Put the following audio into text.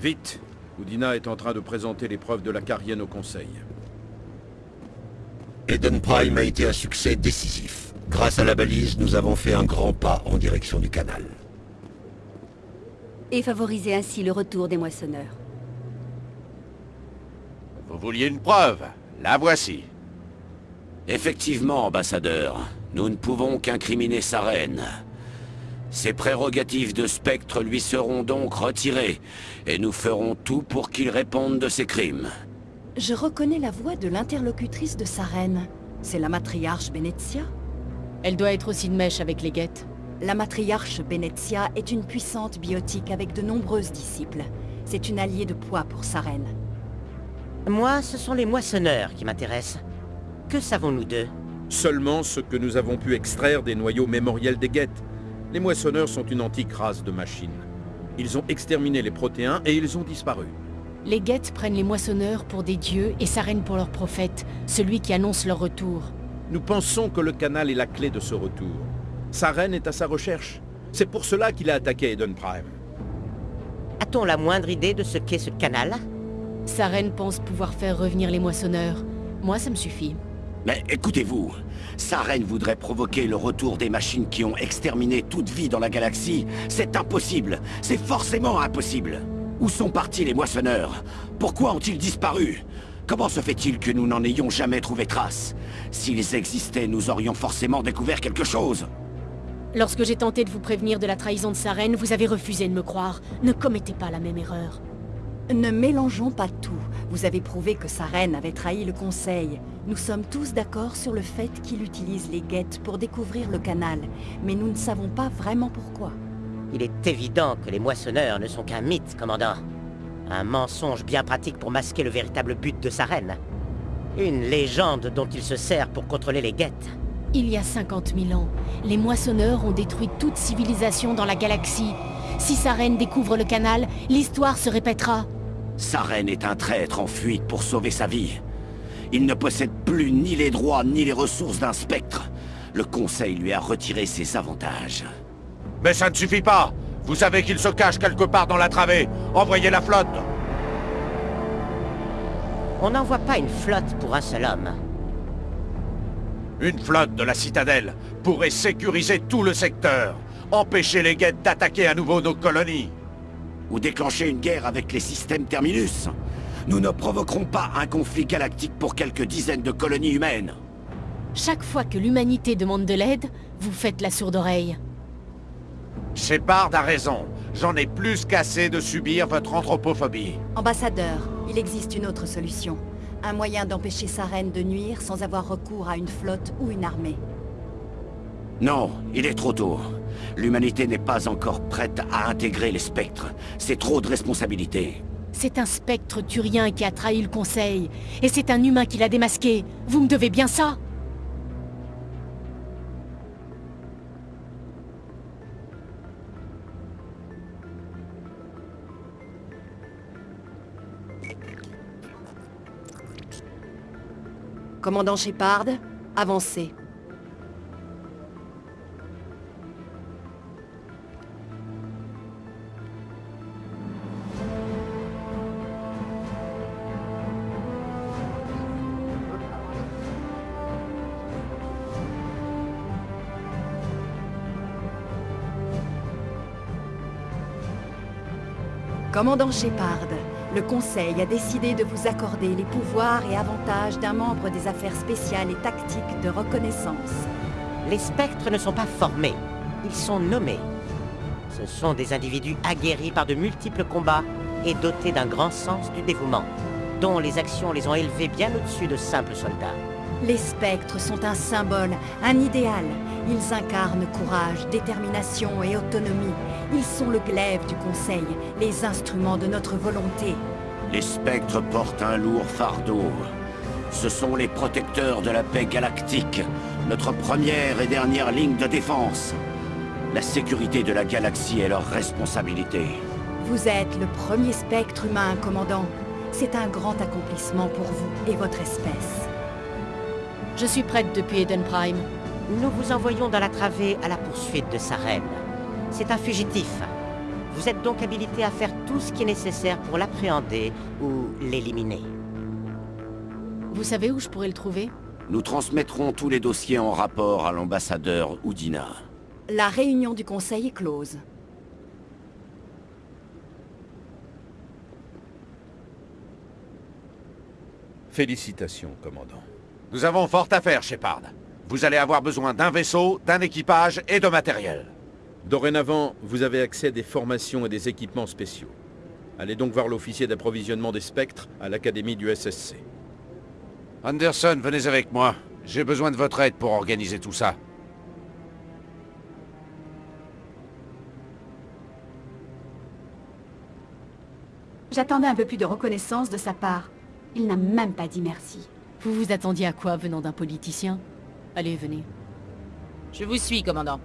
Vite Oudina est en train de présenter les preuves de la Carienne au Conseil. Eden Prime a été un succès décisif. Grâce à la balise, nous avons fait un grand pas en direction du canal. Et favoriser ainsi le retour des moissonneurs. Vous vouliez une preuve La voici. Effectivement, ambassadeur. Nous ne pouvons qu'incriminer sa reine. Ses prérogatives de spectre lui seront donc retirées, et nous ferons tout pour qu'il réponde de ses crimes. Je reconnais la voix de l'interlocutrice de sa reine. C'est la matriarche Benezia Elle doit être aussi de mèche avec les guettes. La matriarche Benezia est une puissante biotique avec de nombreuses disciples. C'est une alliée de poids pour sa reine. Moi, ce sont les moissonneurs qui m'intéressent. Que savons-nous d'eux? Seulement ce que nous avons pu extraire des noyaux mémoriels des guettes. Les moissonneurs sont une antique race de machines. Ils ont exterminé les protéins et ils ont disparu. Les guettes prennent les moissonneurs pour des dieux et s'arènent pour leur prophète, celui qui annonce leur retour. Nous pensons que le canal est la clé de ce retour. Sa reine est à sa recherche. C'est pour cela qu'il a attaqué Eden Prime. A-t-on la moindre idée de ce qu'est ce canal? Sa reine pense pouvoir faire revenir les moissonneurs. Moi, ça me suffit. Mais écoutez-vous, sa reine voudrait provoquer le retour des machines qui ont exterminé toute vie dans la galaxie. C'est impossible C'est forcément impossible Où sont partis les moissonneurs? Pourquoi ont-ils disparu? Comment se fait-il que nous n'en ayons jamais trouvé trace? S'ils existaient, nous aurions forcément découvert quelque chose Lorsque j'ai tenté de vous prévenir de la trahison de sa reine, vous avez refusé de me croire. Ne commettez pas la même erreur. Ne mélangeons pas tout. Vous avez prouvé que sa reine avait trahi le Conseil. Nous sommes tous d'accord sur le fait qu'il utilise les guettes pour découvrir le canal, mais nous ne savons pas vraiment pourquoi. Il est évident que les moissonneurs ne sont qu'un mythe, commandant. Un mensonge bien pratique pour masquer le véritable but de sa reine. Une légende dont il se sert pour contrôler les guettes. Il y a 50 000 ans, les moissonneurs ont détruit toute civilisation dans la galaxie. Si sa reine découvre le canal, l'histoire se répétera. Sa reine est un traître en fuite pour sauver sa vie. Il ne possède plus ni les droits ni les ressources d'un spectre. Le Conseil lui a retiré ses avantages. Mais ça ne suffit pas Vous savez qu'il se cache quelque part dans la travée Envoyez la flotte On n'envoie pas une flotte pour un seul homme. Une flotte de la citadelle pourrait sécuriser tout le secteur, empêcher les guettes d'attaquer à nouveau nos colonies. Ou déclencher une guerre avec les systèmes Terminus. Nous ne provoquerons pas un conflit galactique pour quelques dizaines de colonies humaines. Chaque fois que l'humanité demande de l'aide, vous faites la sourde oreille. Shepard a raison. J'en ai plus qu'assez de subir votre anthropophobie. Ambassadeur, il existe une autre solution. Un moyen d'empêcher sa reine de nuire sans avoir recours à une flotte ou une armée. Non, il est trop tôt. L'humanité n'est pas encore prête à intégrer les spectres. C'est trop de responsabilités. C'est un spectre turien qui a trahi le Conseil. Et c'est un humain qui l'a démasqué. Vous me devez bien ça Commandant Shepard, avancez. Commandant Shepard, le Conseil a décidé de vous accorder les pouvoirs et avantages d'un membre des affaires spéciales et tactiques de reconnaissance. Les spectres ne sont pas formés, ils sont nommés. Ce sont des individus aguerris par de multiples combats et dotés d'un grand sens du dévouement, dont les actions les ont élevés bien au-dessus de simples soldats. Les spectres sont un symbole, un idéal. Ils incarnent courage, détermination et autonomie. Ils sont le glaive du Conseil, les instruments de notre volonté. Les spectres portent un lourd fardeau. Ce sont les protecteurs de la paix galactique, notre première et dernière ligne de défense. La sécurité de la galaxie est leur responsabilité. Vous êtes le premier spectre humain, commandant. C'est un grand accomplissement pour vous et votre espèce. Je suis prête depuis Eden Prime. Nous vous envoyons dans la travée à la poursuite de sa reine. C'est un fugitif. Vous êtes donc habilité à faire tout ce qui est nécessaire pour l'appréhender ou l'éliminer. Vous savez où je pourrais le trouver? Nous transmettrons tous les dossiers en rapport à l'ambassadeur Oudina. La réunion du conseil est close. Félicitations, commandant. Nous avons fort à faire, Shepard. Vous allez avoir besoin d'un vaisseau, d'un équipage et de matériel. Dorénavant, vous avez accès à des formations et des équipements spéciaux. Allez donc voir l'officier d'approvisionnement des spectres à l'académie du SSC. Anderson, venez avec moi. J'ai besoin de votre aide pour organiser tout ça. J'attendais un peu plus de reconnaissance de sa part. Il n'a même pas dit merci. Vous vous attendiez à quoi venant d'un politicien? Allez, venez. Je vous suis, commandant.